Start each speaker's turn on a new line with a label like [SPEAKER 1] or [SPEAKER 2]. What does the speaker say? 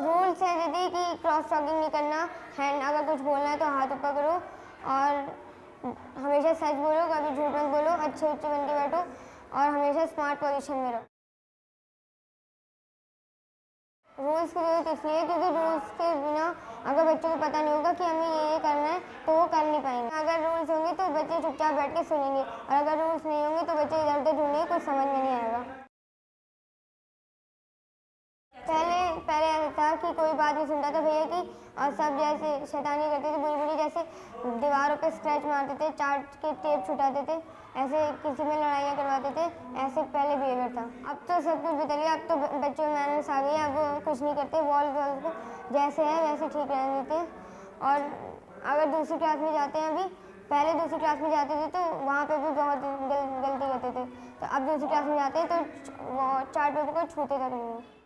[SPEAKER 1] Rules है दीदी कि क्रॉस टॉकिंग नहीं करना। हैंड अगर कुछ बोलना है तो हाथ ऊपर करो और हमेशा सच बोलो, कभी झूठ मत बोलो, अच्छे अच्छे बन के बैठो और हमेशा स्मार्ट पोजिशन में रहो। रूल्स की ज़रूरत इसलिए, क्योंकि रूल्स के बिना अगर बच्चों को पता नहीं होगा कि हमें ये ये करना है तो वो कर नहीं पाएँगे। अगर रूल्स होंगे तो बच्चे चुपचाप बैठ के सुनेंगे और अगर रूल्स नहीं होंगे तो बच्चे इधर उधर ढूंढेंगे कुछ समझ में नहीं आएगा पहले पहले ऐसा था कि कोई बात नहीं सुनता था भैया की। और सब जैसे शैतानी करते थे बुरी बुरी जैसे दीवारों पे स्क्रैच मारते थे चार्ट के टेप छुटाते थे ऐसे किसी में लड़ाइयाँ करवाते थे ऐसे पहले बिहेवियर था। अब तो सब कुछ बदल गया अब तो बच्चों में मैनर्स आ गई अब कुछ नहीं करते वॉल वॉल को जैसे है वैसे ठीक रहने देते और अगर दूसरी क्लास में जाते हैं अभी पहले दूसरी क्लास में जाते थे तो वहाँ पे भी बहुत गल, गलती करते थे। तो अब दूसरी क्लास में जाते हैं तो चार्ट पेपर को छूते तक नहीं।